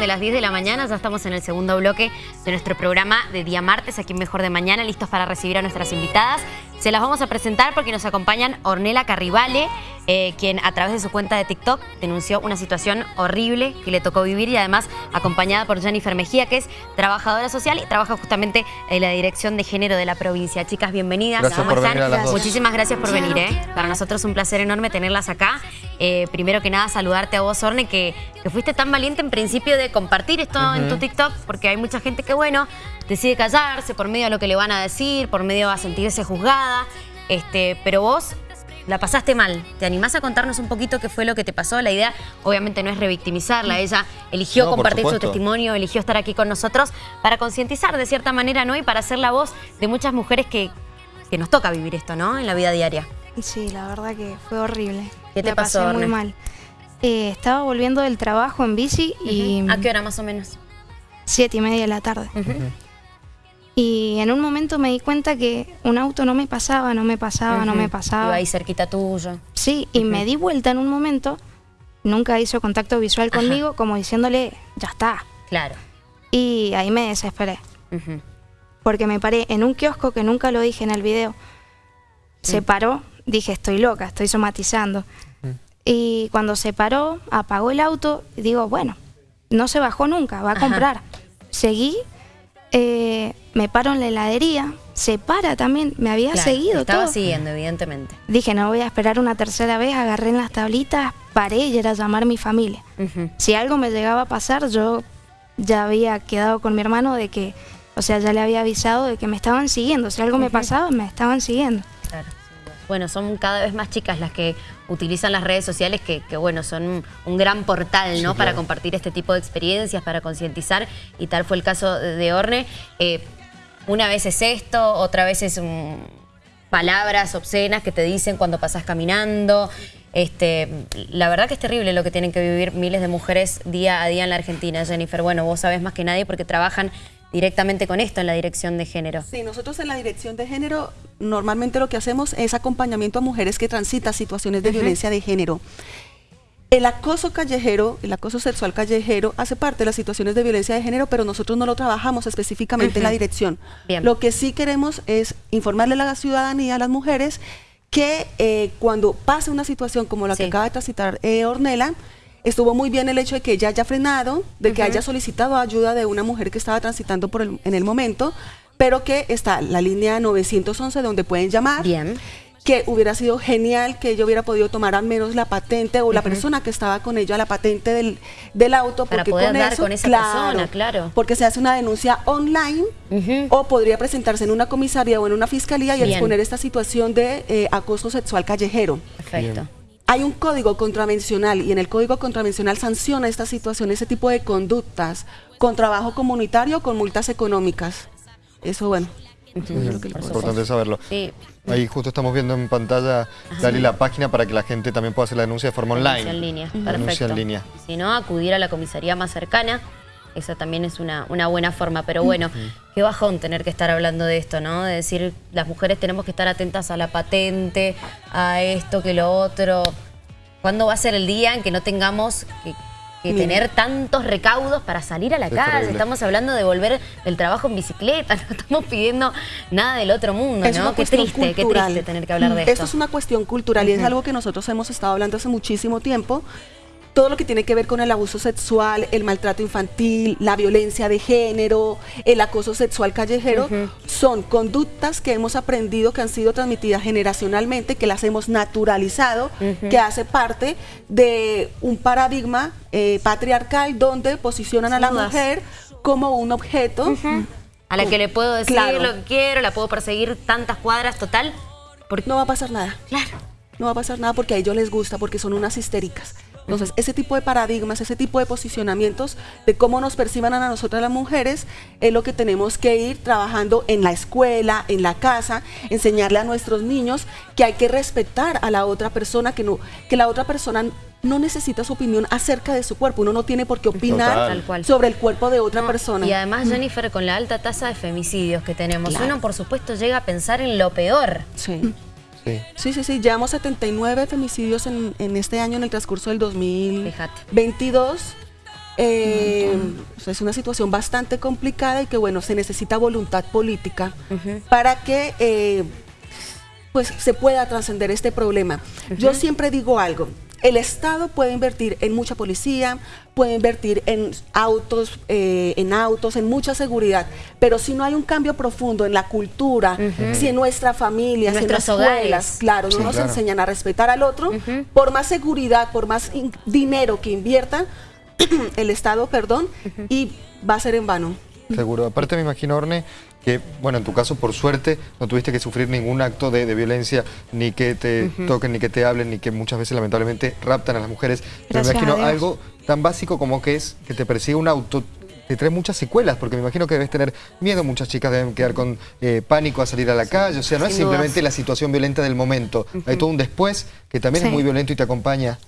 de las 10 de la mañana, ya estamos en el segundo bloque de nuestro programa de día martes, aquí en Mejor de Mañana, listos para recibir a nuestras invitadas. Se las vamos a presentar porque nos acompañan Ornella Carribale, eh, quien a través de su cuenta de TikTok denunció una situación horrible que le tocó vivir y además acompañada por Jennifer Mejía, que es trabajadora social y trabaja justamente en la Dirección de Género de la provincia. Chicas, bienvenidas. Gracias por Venir a las Muchísimas gracias por venir. ¿eh? Para nosotros es un placer enorme tenerlas acá. Eh, primero que nada, saludarte a vos, Orne, que, que fuiste tan valiente en principio de compartir esto en tu TikTok, porque hay mucha gente que, bueno, decide callarse por medio de lo que le van a decir, por medio a sentirse juzgada, este, pero vos la pasaste mal. ¿Te animás a contarnos un poquito qué fue lo que te pasó? La idea, obviamente, no es revictimizarla. Ella eligió compartir su testimonio, eligió estar aquí con nosotros para concientizar de cierta manera, ¿no? Y para ser la voz de muchas mujeres que, que nos toca vivir esto, ¿no? En la vida diaria. Sí, la verdad que fue horrible. ¿Qué te pasó, pasé muy mal. Eh, estaba volviendo del trabajo en bici y... ¿A qué hora más o menos? Siete y media de la tarde. Y en un momento me di cuenta que un auto no me pasaba, no me pasaba, no me pasaba. Iba ahí cerquita tuyo. Sí, y me di vuelta en un momento, nunca hizo contacto visual conmigo, como diciéndole, ya está. Claro. Y ahí me desesperé. Porque me paré en un kiosco que nunca lo dije en el video. Se paró, dije, estoy loca, estoy somatizando. Y cuando se paró, apagó el auto, digo, bueno, no se bajó nunca, va a comprar. Seguí, eh, me paro en la heladería, se para también, me había seguido estaba siguiendo, evidentemente. Dije, no voy a esperar una tercera vez, agarré en las tablitas, paré y era llamar a mi familia. Si algo me llegaba a pasar, yo ya había quedado con mi hermano de que, o sea, ya le había avisado de que me estaban siguiendo. Si algo me pasaba, me estaban siguiendo. Claro bueno, son cada vez más chicas las que utilizan las redes sociales que, bueno, son un, gran portal, ¿no? Para compartir este tipo de experiencias, para concientizar, y tal fue el caso de Orne. Eh, una vez es esto, otra vez es palabras obscenas que te dicen cuando pasas caminando. Este, la verdad que es terrible lo que tienen que vivir miles de mujeres día a día en la Argentina, Jennifer. Bueno, vos sabés más que nadie porque trabajan directamente con esto en la dirección de género. Sí, nosotros en la dirección de género normalmente lo que hacemos es acompañamiento a mujeres que transitan situaciones de violencia de género. El acoso callejero, el acoso sexual callejero hace parte de las situaciones de violencia de género, pero nosotros no lo trabajamos específicamente en la dirección. Lo que sí queremos es informarle a la ciudadanía, a las mujeres, que eh, cuando pase una situación como la que acaba de transitar eh, Ornella, Estuvo muy bien el hecho de que ella haya frenado, de que haya solicitado ayuda de una mujer que estaba transitando por en el momento, pero que está la línea 911 donde pueden llamar. Bien que hubiera sido genial que ella hubiera podido tomar al menos la patente o la persona que estaba con ella la patente del, del auto para poder con eso, con esa persona, claro. Porque se hace una denuncia online o podría presentarse en una comisaría o en una fiscalía y exponer esta situación de eh, acoso sexual callejero. Perfecto. Hay un código contravencional y en el código contravencional sanciona esta situación, ese tipo de conductas, con trabajo comunitario, con multas económicas. Eso, bueno, es importante saberlo. Ahí justo estamos viendo en pantalla, Dale la página para que la gente también pueda hacer la denuncia de forma online. Denuncia en línea, perfecto. Denuncia en línea. Si no, acudir a la comisaría más cercana. Esa también es una, una buena forma. Pero bueno, qué bajón tener que estar hablando de esto, ¿no? De decir, las mujeres tenemos que estar atentas a la patente, a esto, que lo otro. ¿Cuándo va a ser el día en que no tengamos que, tener tantos recaudos para salir a la calle? Estamos hablando de volver del trabajo en bicicleta, no estamos pidiendo nada del otro mundo, ¿no? Qué triste, qué triste tener que hablar de esto. Esto es una cuestión cultural y es algo que nosotros hemos estado hablando hace muchísimo tiempo todo lo que tiene que ver con el abuso sexual, el maltrato infantil, la violencia de género, el acoso sexual callejero, son conductas que hemos aprendido, que han sido transmitidas generacionalmente, que las hemos naturalizado, que hace parte de un paradigma eh, patriarcal donde posicionan a la mujer como un objeto. A la que le puedo decir lo que quiero, la puedo perseguir tantas cuadras, total. Porque no va a pasar nada. Claro. No va a pasar nada porque a ellos les gusta, porque son unas histéricas. Entonces, ese tipo de paradigmas, ese tipo de posicionamientos de cómo nos perciban a nosotras las mujeres es lo que tenemos que ir trabajando en la escuela, en la casa, enseñarle a nuestros niños que hay que respetar a la otra persona, que, no, que la otra persona no necesita su opinión acerca de su cuerpo. Uno no tiene por qué opinar sobre el cuerpo de otra persona. Y además, Jennifer, con la alta tasa de femicidios que tenemos, uno por supuesto llega a pensar en lo peor. Sí. Sí. sí, sí, Llevamos 79 femicidios en, este año en el transcurso del 2022. Eh, es una situación bastante complicada y que bueno, se necesita voluntad política para que eh, pues se pueda trascender este problema. Yo siempre digo algo, el Estado puede invertir en mucha policía, puede invertir en autos, eh, en autos, en mucha seguridad, pero si no hay un cambio profundo en la cultura, si en nuestra familia, en, nuestras escuelas, claro, no nos enseñan a respetar al otro, por más seguridad, por más dinero que inviertan, el Estado, perdón, y va a ser en vano. Seguro. Aparte me imagino, Orne, que, bueno, en tu caso, por suerte, no tuviste que sufrir ningún acto de, violencia, ni que te toquen, ni que te hablen, ni que muchas veces, lamentablemente, raptan a las mujeres. Pero me imagino algo tan básico como que es que te persigue un auto, te trae muchas secuelas, porque me imagino que debes tener miedo, muchas chicas deben quedar con eh, pánico a salir a la calle, o sea, no es simplemente la situación violenta del momento, hay todo un después que también es muy violento y te acompaña.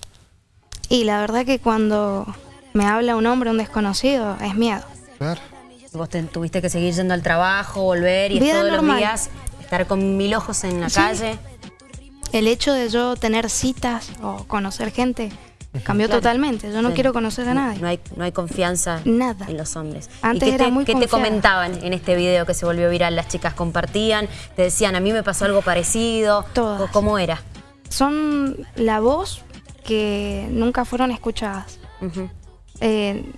Y la verdad que cuando me habla un hombre, un desconocido, es miedo. Claro. Vos tuviste que seguir yendo al trabajo, volver y todos los días estar con mil ojos en la calle. El hecho de yo tener citas o conocer gente cambió totalmente. Yo no quiero conocer a nadie. No hay, no hay confianza Nada. en los hombres. Antes ¿Y qué, te, ¿qué te comentaban en este video que se volvió viral? Las chicas compartían, te decían, a mí me pasó algo parecido. Todas. ¿Cómo era? Son la voz que nunca fueron escuchadas. Eh,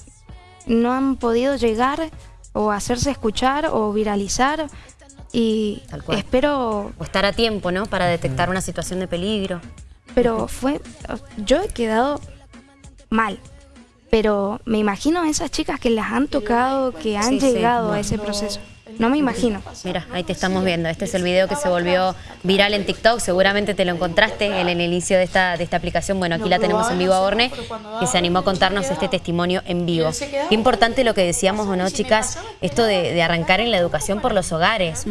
no han podido llegar o hacerse escuchar o viralizar y espero... O estar a tiempo, ¿no? Para detectar una situación de peligro. Pero fue... Yo he quedado mal, pero me imagino a esas chicas que las han tocado, que han llegado a ese proceso. No me imagino. Mira, ahí te estamos viendo. Este es el video que se volvió viral en TikTok. Seguramente te lo encontraste en el inicio de esta, de esta aplicación. Bueno, aquí la tenemos en vivo a Orne, que se animó a contarnos este testimonio en vivo. Qué importante lo que decíamos, ¿o no, chicas? Esto de, arrancar en la educación por los hogares,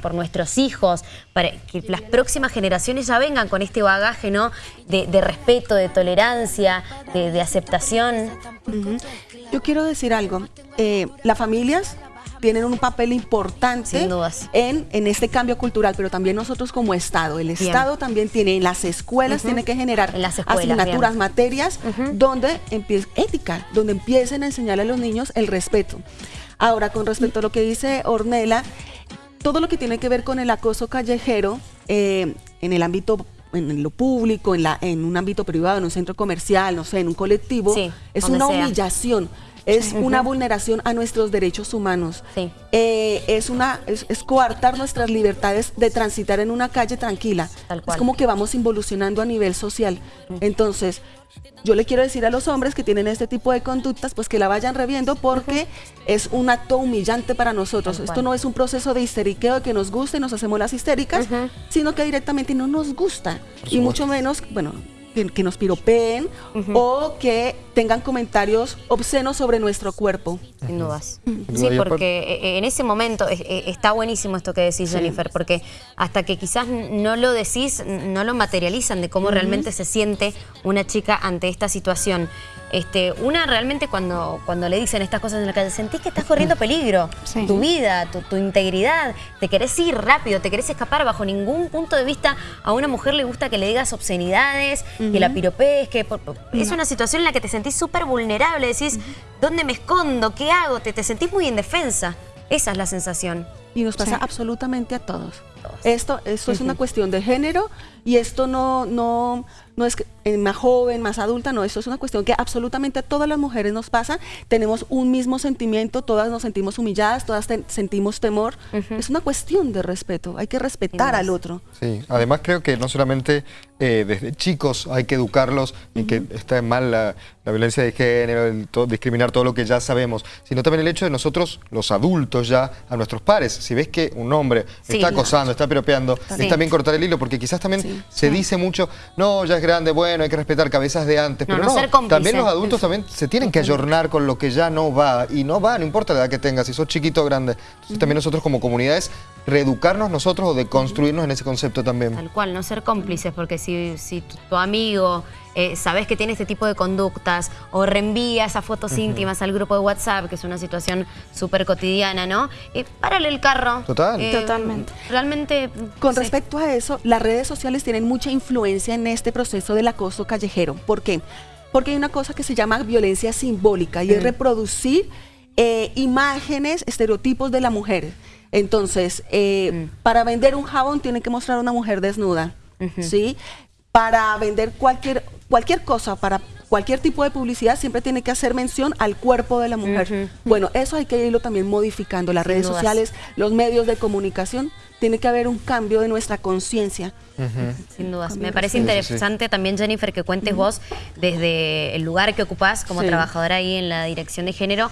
por, nuestros hijos, para que las próximas generaciones ya vengan con este bagaje, ¿no? De, respeto, de tolerancia, de, aceptación. Yo quiero decir algo. Eh, las familias tienen un papel importante en, en, este cambio cultural, pero también nosotros como Estado. El Estado también tiene, en las escuelas tiene que generar asignaturas, materias, donde empiece, ética, donde empiecen a enseñarle a los niños el respeto. Ahora, con respecto a lo que dice Ornella, todo lo que tiene que ver con el acoso callejero eh, en el ámbito en lo público, en, la, en un ámbito privado, en un centro comercial, no sé, en un colectivo, es una humillación es una vulneración a nuestros derechos humanos. Eh, es, una, es, coartar nuestras libertades de transitar en una calle tranquila. Es como que vamos involucionando a nivel social. Entonces, yo le quiero decir a los hombres que tienen este tipo de conductas, pues que la vayan reviendo porque es un acto humillante para nosotros. Esto no es un proceso de histeriqueo que nos guste y nos hacemos las histéricas, sino que directamente no nos gusta. Y mucho menos, bueno, que, nos piropeen o que tengan comentarios obscenos sobre nuestro cuerpo. Sin dudas. Sí, porque eh, en ese momento eh, está buenísimo esto que decís, Jennifer, porque hasta que quizás no lo decís, no lo materializan de cómo realmente se siente una chica ante esta situación. Este, una realmente cuando, cuando le dicen estas cosas en la calle, sentís que estás corriendo peligro, tu vida, tu, integridad, te querés ir rápido, te querés escapar bajo ningún punto de vista. A una mujer le gusta que le digas obscenidades, que la piropees, que es una situación en la que te sentís súper vulnerable, decís, ¿dónde me escondo? ¿Qué hago? Te, te sentís muy indefensa. Esa es la sensación. Y nos pasa absolutamente a todos. Esto, esto es una cuestión de género y esto no, no, no es más joven, más adulta, no, esto es una cuestión que absolutamente a todas las mujeres nos pasa. Tenemos un mismo sentimiento, todas nos sentimos humilladas, todas sentimos temor. Es una cuestión de respeto, hay que respetar al otro. Sí, además creo que no solamente eh, desde chicos hay que educarlos y que está mal la, violencia de género, discriminar todo lo que ya sabemos, sino también el hecho de nosotros, los adultos ya, a nuestros pares. Si ves que un hombre está acosando, está piropeando, está bien. cortar el hilo, porque quizás también se dice mucho, no, ya es grande, bueno, hay que respetar cabezas de antes, pero no, también los adultos también se tienen que ayornar con lo que ya no va, y no va, no importa la edad que tengas, si sos chiquito o grande. Entonces también nosotros como comunidades, reeducarnos nosotros o de construirnos en ese concepto también. Tal cual, no ser cómplices, porque si, si tu, amigo eh, sabes que tiene este tipo de conductas o reenvía esas fotos íntimas al grupo de WhatsApp, que es una situación súper cotidiana, ¿no? Eh, párale el carro. Total. Eh, Totalmente. Realmente... Con respecto a eso, las redes sociales tienen mucha influencia en este proceso del acoso callejero. ¿Por qué? Porque hay una cosa que se llama violencia simbólica y es reproducir eh, imágenes, estereotipos de la mujer. Entonces, eh, para vender un jabón tiene que mostrar a una mujer desnuda, ¿sí? Para vender cualquier, cualquier cosa, para cualquier tipo de publicidad siempre tiene que hacer mención al cuerpo de la mujer. Bueno, eso hay que irlo también modificando. Las redes sociales, los medios de comunicación, tiene que haber un cambio de nuestra conciencia. Sin dudas. Me parece interesante también, Jennifer, que cuentes vos desde el lugar que ocupás como trabajadora ahí en la dirección de género,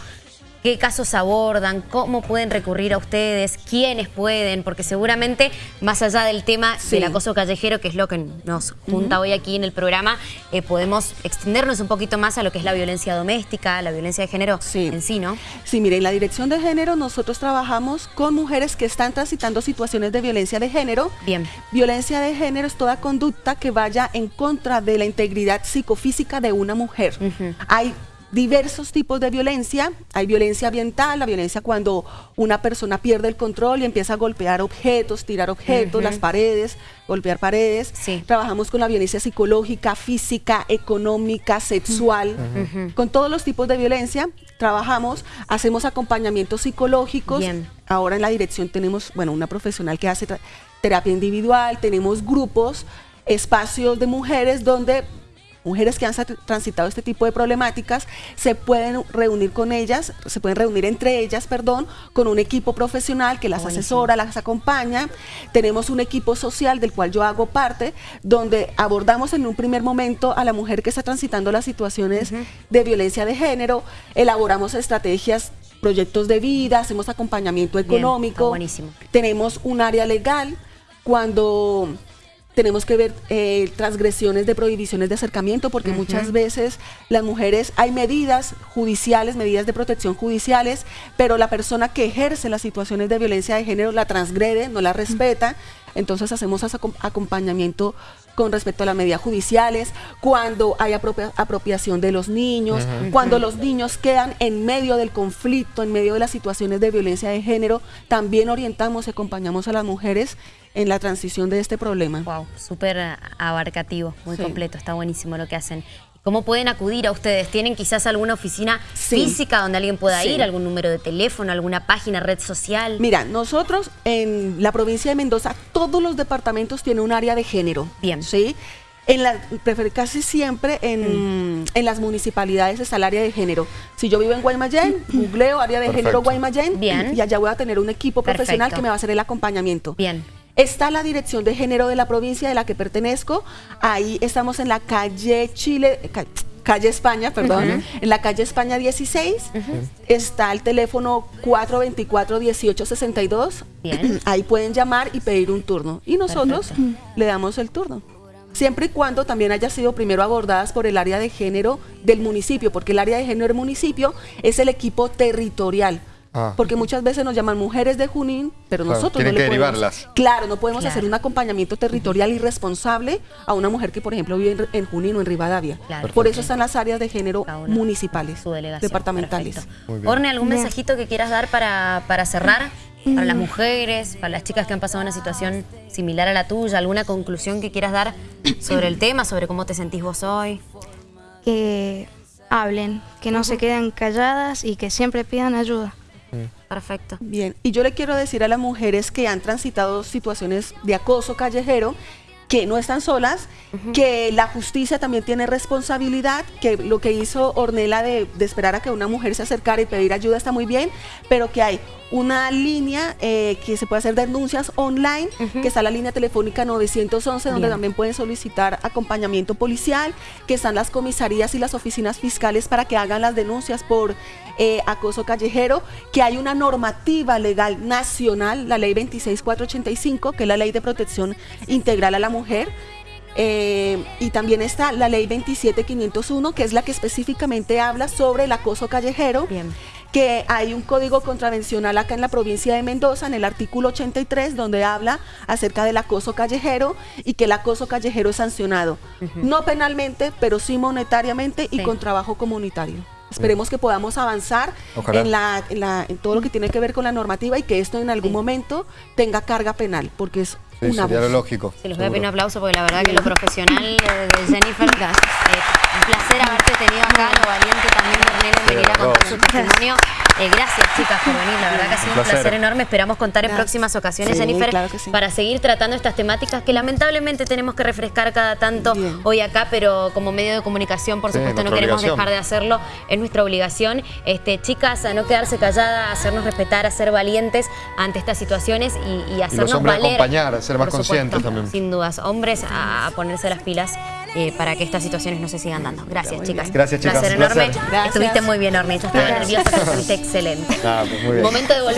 qué casos abordan, cómo pueden recurrir a ustedes, quiénes pueden, porque seguramente más allá del tema del acoso callejero, que es lo que nos junta hoy aquí en el programa, eh, podemos extendernos un poquito más a lo que es la violencia doméstica, la violencia de género en sí, ¿no? Sí, mire, en la dirección de género nosotros trabajamos con mujeres que están transitando situaciones de violencia de género. Bien. Violencia de género es toda conducta que vaya en contra de la integridad psicofísica de una mujer. Hay diversos tipos de violencia. Hay violencia ambiental, la violencia cuando una persona pierde el control y empieza a golpear objetos, tirar objetos, las paredes, golpear paredes. Trabajamos con la violencia psicológica, física, económica, sexual. Con todos los tipos de violencia trabajamos, hacemos acompañamientos psicológicos. Ahora en la dirección tenemos, bueno, una profesional que hace terapia individual, tenemos grupos, espacios de mujeres donde mujeres que han transitado este tipo de problemáticas se pueden reunir con ellas, se pueden reunir entre ellas, perdón, con un equipo profesional que las asesora, las acompaña. Tenemos un equipo social del cual yo hago parte, donde abordamos en un primer momento a la mujer que está transitando las situaciones de violencia de género, elaboramos estrategias proyectos de vida, hacemos acompañamiento económico, tenemos un área legal cuando tenemos que ver eh, transgresiones de prohibiciones de acercamiento, porque muchas veces las mujeres, hay medidas judiciales, medidas de protección judiciales, pero la persona que ejerce las situaciones de violencia de género la transgrede, no la respeta, entonces hacemos acompañamiento con respecto a las medidas judiciales, cuando hay apropiación de los niños, cuando los niños quedan en medio del conflicto, en medio de las situaciones de violencia de género, también orientamos y acompañamos a las mujeres en la transición de este problema. Wow, súper abarcativo, muy completo, está buenísimo lo que hacen. ¿Cómo pueden acudir a ustedes? ¿Tienen quizás alguna oficina física donde alguien pueda ir? ¿Algún número de teléfono? ¿Alguna página, red social? Mira, nosotros en la provincia de Mendoza, todos los departamentos tienen un área de género. Bien. ¿Sí? En la, casi siempre en, mm. en, las municipalidades está el área de género. Si yo vivo en Guaymallén, googleo área de género Guaymallén Bien. y allá voy a tener un equipo profesional que me va a hacer el acompañamiento. Bien. Está la Dirección de Género de la provincia de la que pertenezco. Ahí estamos en la calle Chile, calle España, perdón, en la calle España 16. Está el teléfono 424-1862. Ahí pueden llamar y pedir un turno. Y nosotros le damos el turno. Siempre y cuando también haya sido primero abordadas por el área de género del municipio, porque el área de género del municipio es el equipo territorial Ah. Porque muchas veces nos llaman mujeres de Junín, pero nosotros no le podemos, Claro, no podemos hacer un acompañamiento territorial y responsable a una mujer que, por ejemplo, vive en, Junín o en Rivadavia. Por eso están las áreas de género municipales, departamentales. Orne, ¿algún mensajito que quieras dar para, para cerrar? Para las mujeres, para las chicas que han pasado una situación similar a la tuya, ¿alguna conclusión que quieras dar sobre el tema, sobre cómo te sentís vos hoy? Que hablen, que no se queden calladas y que siempre pidan ayuda. Perfecto. Bien, y yo le quiero decir a las mujeres que han transitado situaciones de acoso callejero que no están solas, que la justicia también tiene responsabilidad, que lo que hizo Ornella de, de, esperar a que una mujer se acercara y pedir ayuda está muy bien, pero que hay una línea eh, que se puede hacer denuncias online, que está la línea telefónica 911, donde también pueden solicitar acompañamiento policial, que están las comisarías y las oficinas fiscales para que hagan las denuncias por eh, acoso callejero, que hay una normativa legal nacional, la ley 26485, que es la ley de protección integral a la mujer, eh, y también está la ley 27501, que es la que específicamente habla sobre el acoso callejero. Bien. que hay un código contravencional acá en la provincia de Mendoza, en el artículo 83, donde habla acerca del acoso callejero y que el acoso callejero es sancionado, no penalmente, pero sí monetariamente y con trabajo comunitario. Esperemos que podamos avanzar en, la, en, todo lo que tiene que ver con la normativa y que esto en algún momento tenga carga penal, porque es una lógico. Se les voy a pedir un aplauso porque la verdad que lo profesional de Jennifer... Eh, Un placer haberte tenido acá, lo valiente también de Ornella en venir a contar su testimonio. Eh, gracias chicas por venir, la verdad que ha sido un placer. placer enorme. Esperamos contar en próximas ocasiones, Sí, Jennifer, claro que sí. para seguir tratando estas temáticas que lamentablemente tenemos que refrescar cada tanto Bien. hoy acá, pero como medio de comunicación, por Sí, supuesto, no queremos obligación. dejar de hacerlo, es nuestra obligación. Este, chicas, a no quedarse calladas, a hacernos respetar, a ser valientes ante estas situaciones y, y hacernos hombres a valer. acompañar, a ser más supuesto, conscientes también. Sin dudas, hombres a, a ponerse las pilas eh, para que estas situaciones no se sigan dando. Gracias, Muy chicas. bien. Gracias, chicas, Placer un placer. enorme. Gracias. Estuviste muy bien, Hornita. Estaba Gracias. nerviosa, pero estuviste excelente. Ah, pues muy bien. Momento de volver.